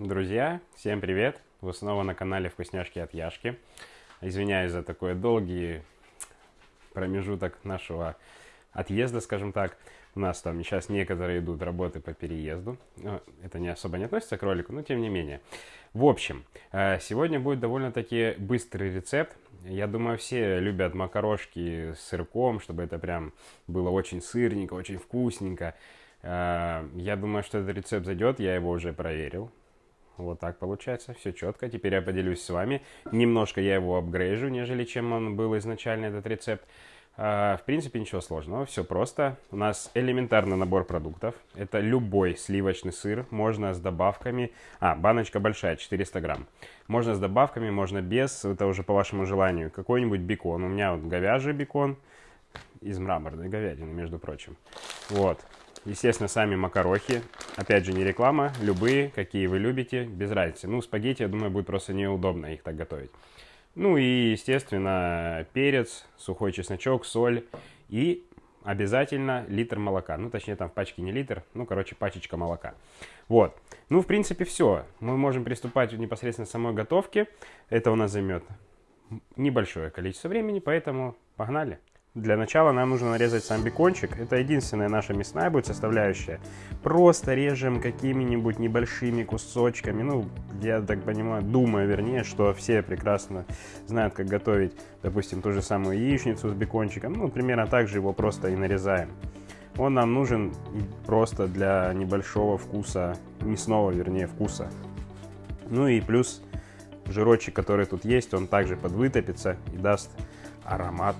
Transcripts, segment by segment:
Друзья, всем привет! Вы снова на канале Вкусняшки от Яшки. Извиняюсь за такой долгий промежуток нашего отъезда, скажем так. У нас там сейчас некоторые идут работы по переезду. Это не особо не относится к ролику, но тем не менее. В общем, э, сегодня будет довольно-таки быстрый рецепт. Я думаю, все любят макарошки с сырком, чтобы это прям было очень сырненько, очень вкусненько. Э, я думаю, что этот рецепт зайдет, я его уже проверил. Вот так получается, все четко. Теперь я поделюсь с вами. Немножко я его апгрейжу, нежели чем он был изначально, этот рецепт. А, в принципе, ничего сложного, все просто. У нас элементарный набор продуктов. Это любой сливочный сыр, можно с добавками. А, баночка большая, 400 грамм. Можно с добавками, можно без, это уже по вашему желанию. Какой-нибудь бекон. У меня вот говяжий бекон из мраморной говядины, между прочим. Вот. Естественно, сами макарохи. Опять же, не реклама. Любые, какие вы любите, без разницы. Ну, спагетти, я думаю, будет просто неудобно их так готовить. Ну и, естественно, перец, сухой чесночок, соль и обязательно литр молока. Ну, точнее, там в пачке не литр, ну, короче, пачечка молока. Вот. Ну, в принципе, все. Мы можем приступать непосредственно к самой готовке. Это у нас займет небольшое количество времени, поэтому погнали. Для начала нам нужно нарезать сам бекончик. Это единственная наша мясная будет составляющая. Просто режем какими-нибудь небольшими кусочками. Ну, я так понимаю, думаю, вернее, что все прекрасно знают, как готовить, допустим, ту же самую яичницу с бекончиком. Ну, примерно так же его просто и нарезаем. Он нам нужен просто для небольшого вкуса, мясного, вернее, вкуса. Ну и плюс жирочек, который тут есть, он также подвытопится и даст аромат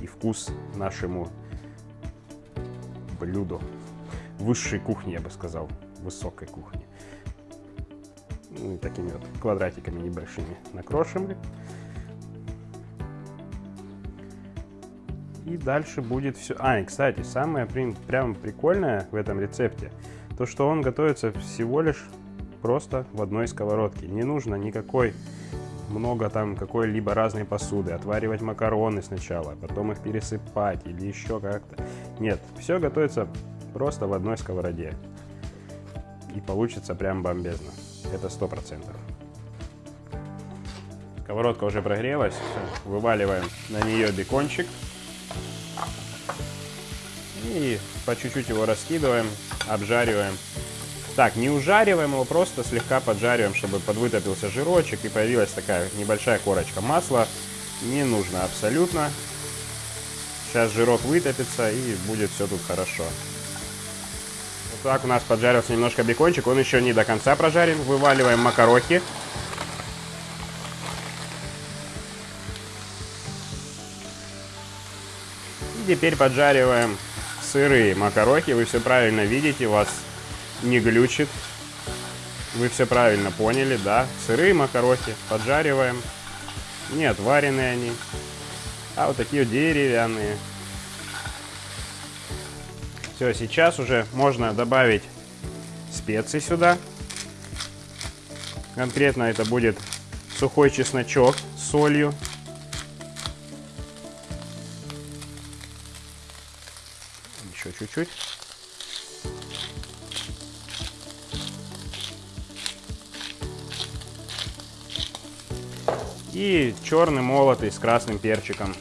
и вкус нашему блюду. Высшей кухни, я бы сказал, высокой кухни. Ну, и такими вот квадратиками небольшими накрошим. И дальше будет все... А, и, кстати, самое прям прикольное в этом рецепте, то, что он готовится всего лишь просто в одной сковородке. Не нужно никакой много там какой-либо разной посуды, отваривать макароны сначала, потом их пересыпать или еще как-то. Нет, все готовится просто в одной сковороде. И получится прям бомбезно. Это сто процентов. Сковородка уже прогрелась. Вываливаем на нее бекончик. И по чуть-чуть его раскидываем, обжариваем так, не ужариваем его, просто слегка поджариваем, чтобы подвытопился жирочек и появилась такая небольшая корочка масла. Не нужно абсолютно. Сейчас жирок вытопится и будет все тут хорошо. Вот так у нас поджарился немножко бекончик, он еще не до конца прожарен. Вываливаем макарохи. И теперь поджариваем сырые макарохи. Вы все правильно видите, у вас не глючит. Вы все правильно поняли, да? Сырые макарохи поджариваем. Нет, вареные они. А вот такие деревянные. Все, сейчас уже можно добавить специи сюда. Конкретно это будет сухой чесночок с солью. Еще чуть-чуть. И черный молотый с красным перчиком.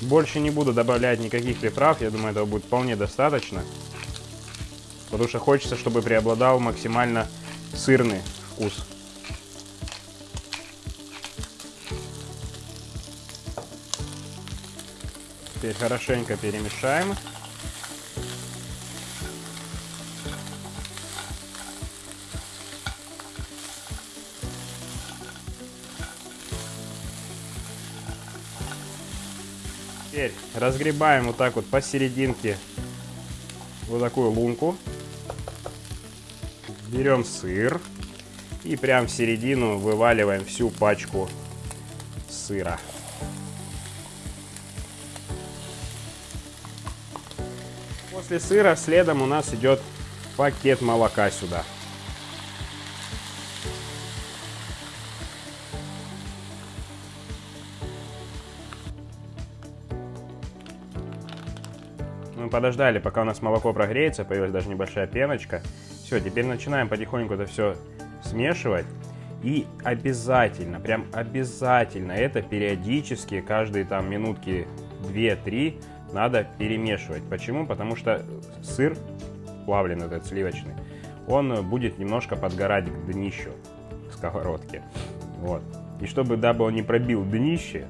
Больше не буду добавлять никаких приправ, я думаю, этого будет вполне достаточно. Потому что хочется, чтобы преобладал максимально сырный вкус. Теперь хорошенько перемешаем. Теперь разгребаем вот так вот посерединке вот такую лунку. Берем сыр и прям в середину вываливаем всю пачку сыра. После сыра следом у нас идет пакет молока сюда. Мы подождали, пока у нас молоко прогреется, появилась даже небольшая пеночка. Все, теперь начинаем потихоньку это все смешивать. И обязательно, прям обязательно это периодически, каждые там минутки 2-3 надо перемешивать. Почему? Потому что сыр, плавленый этот сливочный, он будет немножко подгорать к днищу сковородки. Вот. И чтобы, дабы он не пробил днище,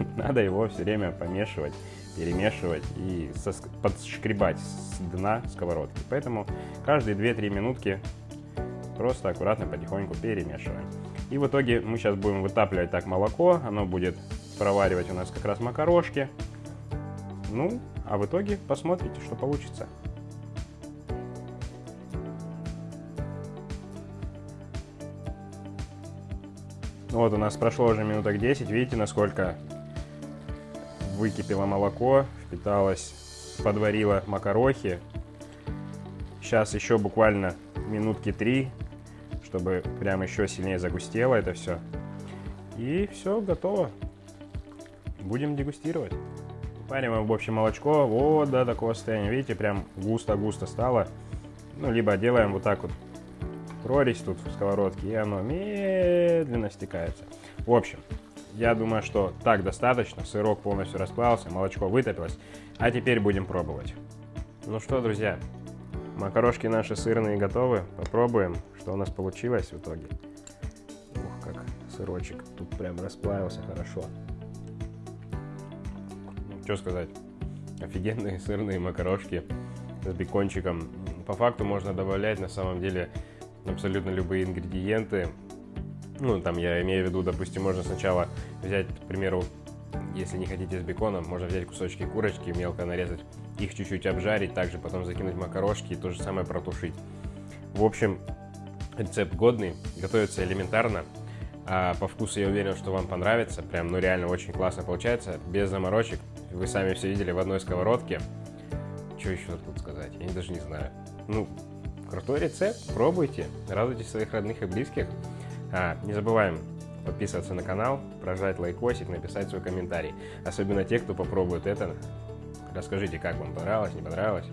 надо его все время помешивать, перемешивать и подшкребать с дна сковородки. Поэтому каждые 2-3 минутки просто аккуратно потихоньку перемешиваем. И в итоге мы сейчас будем вытапливать так молоко, оно будет проваривать у нас как раз макарошки. Ну, а в итоге посмотрите, что получится. Вот у нас прошло уже минуток 10. Видите, насколько выкипело молоко, впиталось, подварило макарохи. Сейчас еще буквально минутки 3, чтобы прям еще сильнее загустело это все. И все, готово. Будем дегустировать. Вариваем в общем молочко вот до такого состояния. Видите, прям густо-густо стало. Ну, либо делаем вот так вот прорезь тут в сковородке, и оно медленно стекается. В общем, я думаю, что так достаточно. Сырок полностью расплавился, молочко вытопилось. А теперь будем пробовать. Ну что, друзья, макарошки наши сырные готовы. Попробуем, что у нас получилось в итоге. Ух, как сырочек тут прям расплавился хорошо. Ну, что сказать. Офигенные сырные макарошки с бекончиком. По факту можно добавлять на самом деле абсолютно любые ингредиенты. Ну, там я имею в виду, допустим, можно сначала взять, к примеру, если не хотите с беконом, можно взять кусочки курочки, мелко нарезать, их чуть-чуть обжарить, также потом закинуть макарошки и то же самое протушить. В общем, рецепт годный, готовится элементарно. А по вкусу я уверен, что вам понравится. Прям, ну реально очень классно получается, без заморочек. Вы сами все видели в одной сковородке. Что еще тут сказать? Я даже не знаю. Ну, Крутой рецепт, пробуйте, радуйте своих родных и близких. А, не забываем подписываться на канал, прожать лайкосик, написать свой комментарий. Особенно те, кто попробует это. Расскажите, как вам понравилось, не понравилось.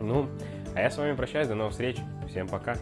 Ну, а я с вами прощаюсь, до новых встреч. Всем пока.